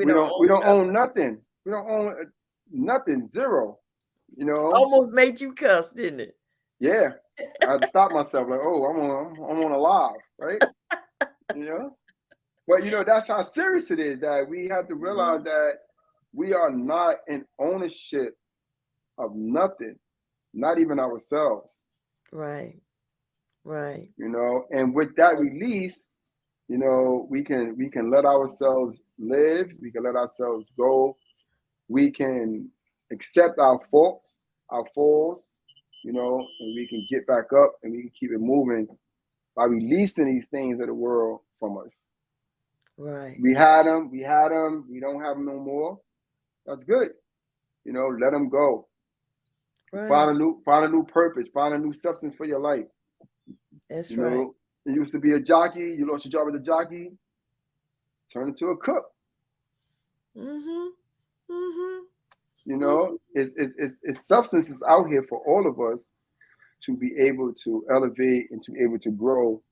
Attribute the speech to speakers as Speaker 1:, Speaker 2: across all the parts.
Speaker 1: we, we don't, don't we don't nothing. own nothing. We don't own uh, nothing, zero. You know,
Speaker 2: almost made you cuss, didn't it?
Speaker 1: Yeah, I had to stop myself. Like, oh, I'm on, I'm on a live, right? you know, but you know that's how serious it is that we have to realize mm-hmm. that we are not in ownership of nothing, not even ourselves.
Speaker 2: Right. Right.
Speaker 1: You know, and with that release, you know, we can we can let ourselves live, we can let ourselves go, we can accept our faults, our falls, you know, and we can get back up and we can keep it moving by releasing these things of the world from us.
Speaker 2: Right.
Speaker 1: We had them, we had them, we don't have them no more. That's good. You know, let them go. Right. Find a new find a new purpose, find a new substance for your life.
Speaker 2: That's you right. Know,
Speaker 1: you used to be a jockey, you lost your job as a jockey, turn into a cook.
Speaker 2: Mm-hmm. Mm-hmm.
Speaker 1: You know, it's, it's, it's, it's substances out here for all of us to be able to elevate and to be able to grow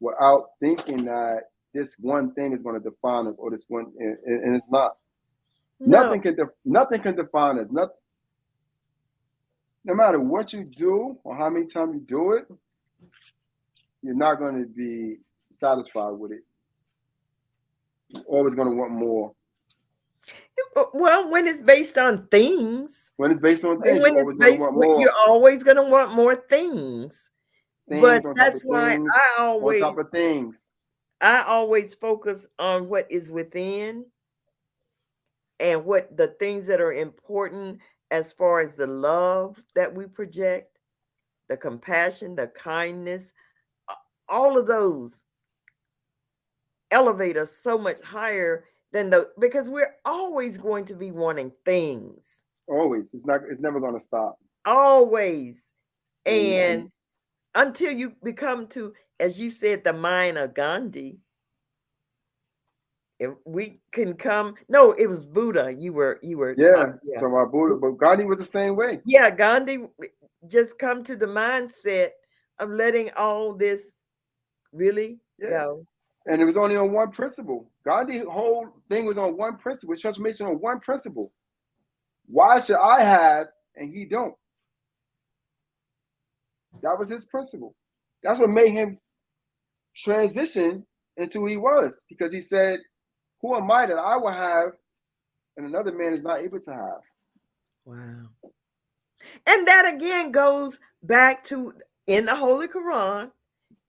Speaker 1: without thinking that this one thing is going to define us or this one and, and it's not no. nothing can def, nothing can define us nothing no matter what you do or how many times you do it you're not going to be satisfied with it you're always going to want more uh,
Speaker 2: well, when it's based on things.
Speaker 1: When it's based on things.
Speaker 2: When it's based, you're always going to want more things. things but that's why things, I always
Speaker 1: on top of things.
Speaker 2: I always focus on what is within and what the things that are important as far as the love that we project, the compassion, the kindness, all of those elevate us so much higher than the because we're always going to be wanting things.
Speaker 1: Always. It's not it's never gonna stop.
Speaker 2: Always. And mm-hmm. until you become to, as you said, the mind of Gandhi. If we can come, no, it was Buddha. You were, you were,
Speaker 1: yeah, talking, yeah. talking about Buddha, but Gandhi was the same way.
Speaker 2: Yeah, Gandhi just come to the mindset of letting all this really yeah. go
Speaker 1: and it was only on one principle. Gandhi's whole thing was on one principle. Transformation on one principle. Why should I have and he don't? That was his principle. That's what made him transition into who he was because he said, "Who am I that I will have, and another man is not able to have?"
Speaker 2: Wow. And that again goes back to in the Holy Quran.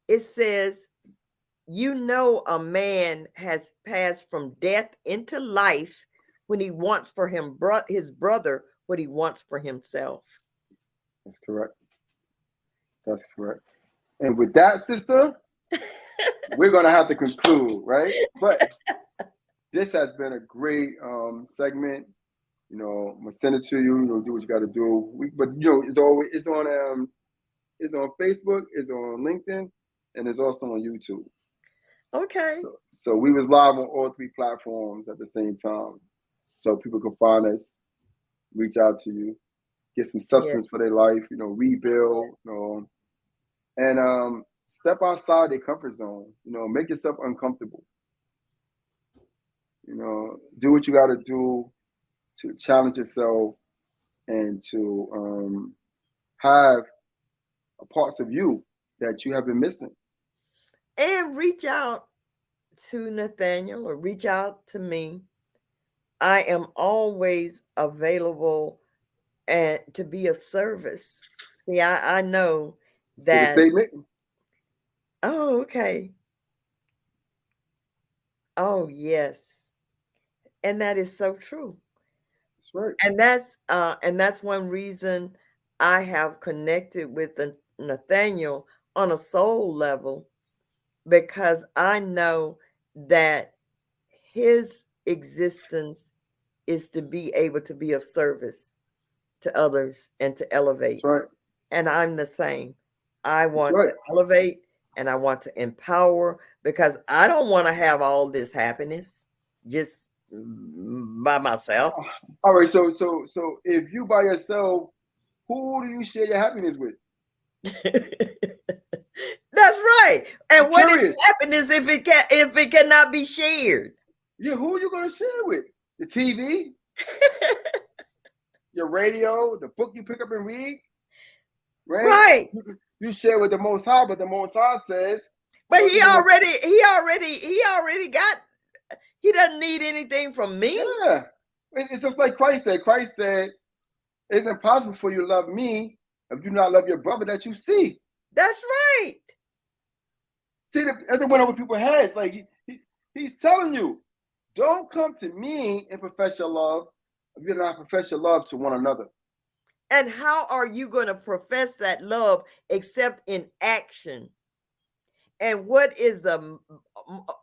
Speaker 2: It says you know a man has passed from death into life when he wants for him bro- his brother what he wants for himself.
Speaker 1: That's correct. That's correct. And with that, sister, we're gonna have to conclude, right? But this has been a great um, segment. You know, I'm gonna send it to you. You know, do what you got to do. We, but you know, it's always it's on um, it's on Facebook, it's on LinkedIn, and it's also on YouTube.
Speaker 2: Okay.
Speaker 1: So, so, we was live on all three platforms at the same time, so people can find us, reach out to you, get some substance for their life, you know, rebuild, you know, and um, step outside their comfort zone. You know, make yourself uncomfortable. You know, do what you got to do to challenge yourself and to um, have parts of you that you have been missing
Speaker 2: and reach out to Nathaniel or reach out to me. I am always available and to be of service. See, I, I know that
Speaker 1: statement.
Speaker 2: Oh, okay. Oh, yes. And that is so true.
Speaker 1: That's right.
Speaker 2: And that's uh and that's one reason I have connected with Nathaniel on a soul level because I know that his existence is to be able to be of service to others and to elevate.
Speaker 1: right.
Speaker 2: And I'm the same. I want right. to elevate and I want to empower because I don't want to have all this happiness just by myself.
Speaker 1: All right. So so so if you by yourself, who do you share your happiness with?
Speaker 2: That's right. And I'm what curious. is happiness if it can if it cannot be shared?
Speaker 1: Yeah, who are you gonna share with? The TV, your radio, the book you pick up and read, right?
Speaker 2: right.
Speaker 1: You, you share with the Most High, but the Most High says,
Speaker 2: But he
Speaker 1: you know-
Speaker 2: already, he already, he already got. He doesn't need anything from me.
Speaker 1: yeah. It's just like Christ said. Christ said, "It's impossible for you to love me if you do not love your brother that you see."
Speaker 2: That's right.
Speaker 1: See, the, as it went over people's heads, like he, he, he's telling you, don't come to me and profess your love if you do not profess your love to one another.
Speaker 2: And how are you going to profess that love except in action? And what is the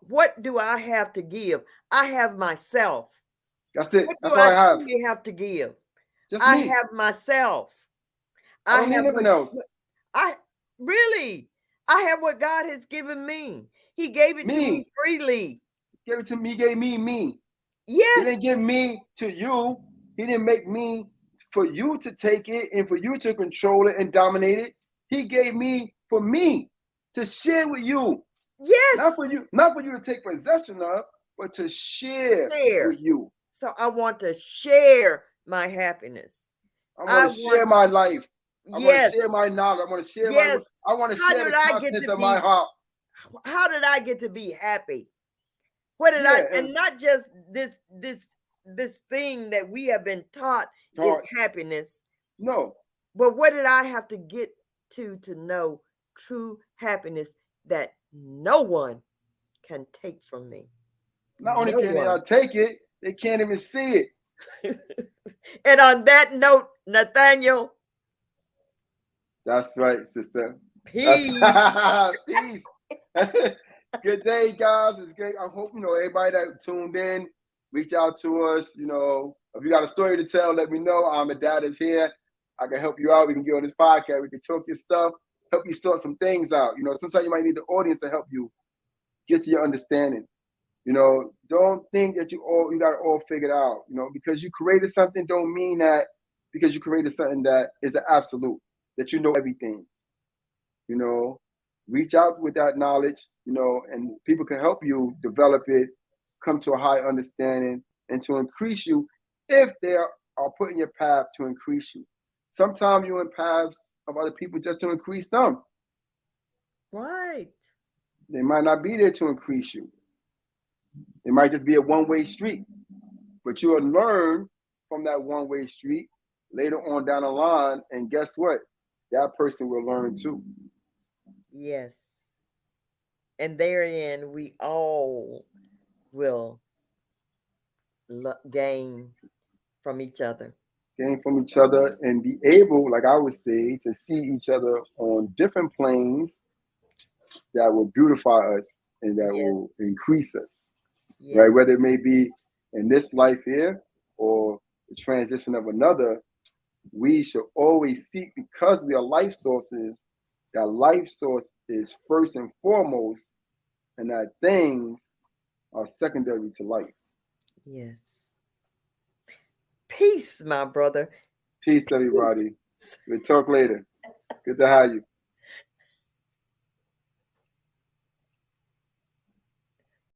Speaker 2: what do I have to give? I have myself.
Speaker 1: That's it.
Speaker 2: What
Speaker 1: That's all I have.
Speaker 2: truly have to give?
Speaker 1: Just
Speaker 2: I
Speaker 1: me.
Speaker 2: have myself.
Speaker 1: I don't
Speaker 2: have
Speaker 1: nothing else.
Speaker 2: I really, I have what God has given me. He gave it to me
Speaker 1: Me.
Speaker 2: freely.
Speaker 1: gave it to me. He gave me me.
Speaker 2: Yes.
Speaker 1: He didn't give me to you. He didn't make me for you to take it and for you to control it and dominate it. He gave me for me to share with you.
Speaker 2: yes.
Speaker 1: Not for you, not for you to take possession of, but to share
Speaker 2: Share.
Speaker 1: with you.
Speaker 2: So I want to share my happiness.
Speaker 1: I
Speaker 2: I
Speaker 1: want to share
Speaker 2: want-
Speaker 1: my life. I
Speaker 2: yes.
Speaker 1: want to share my knowledge. I want to share
Speaker 2: Yes.
Speaker 1: my I want to
Speaker 2: How
Speaker 1: share the
Speaker 2: did I get
Speaker 1: contents of my heart.
Speaker 2: how did I get to be happy? What did
Speaker 1: Yeah,
Speaker 2: I
Speaker 1: and-
Speaker 2: and not just this this this thing that we have been taught
Speaker 1: Heart.
Speaker 2: is happiness,
Speaker 1: No,
Speaker 2: but what did I have to get to to know true happiness that no one can take from me?
Speaker 1: not only
Speaker 2: No
Speaker 1: can they
Speaker 2: one.
Speaker 1: take it, they can't even see it.
Speaker 2: and on that note, Nathaniel,
Speaker 1: That's right, sister.
Speaker 2: peace.
Speaker 1: Peace. Good day, guys. It's great. I hope you know everybody that tuned in. Reach out to us. You know, if you got a story to tell, let me know. I'm a dad is here. I can help you out. We can get on this podcast. We can talk your stuff, help you sort some things out. You know, sometimes you might need the audience to help you get to your understanding. You know, don't think that you all you got it all figured out. You know, because you created something, don't mean that because you created something that is an absolute that you know everything. You know, reach out with that knowledge. You know, and people can help you develop it, come to a high understanding, and to increase you if they are, are put in your path to increase you. Sometimes you're in paths of other people just to increase them.
Speaker 2: right.
Speaker 1: They might not be there to increase you. It might just be a one-way street. But you'll learn from that one-way street later on down the line. And guess what? That person will learn too.
Speaker 2: Yes. And therein, we all will lo- gain from each other.
Speaker 1: Gain from each other and be able, like I would say, to see each other on different planes that will beautify us and that
Speaker 2: Yes.
Speaker 1: will increase us.
Speaker 2: Yes.
Speaker 1: right? Whether it may be in this life here or the transition of another, we should always seek because we are life sources. That life source is first and foremost, and that things are secondary to life.
Speaker 2: Yes. Peace, my brother.
Speaker 1: Peace, everybody. We'll talk later. Good to have you.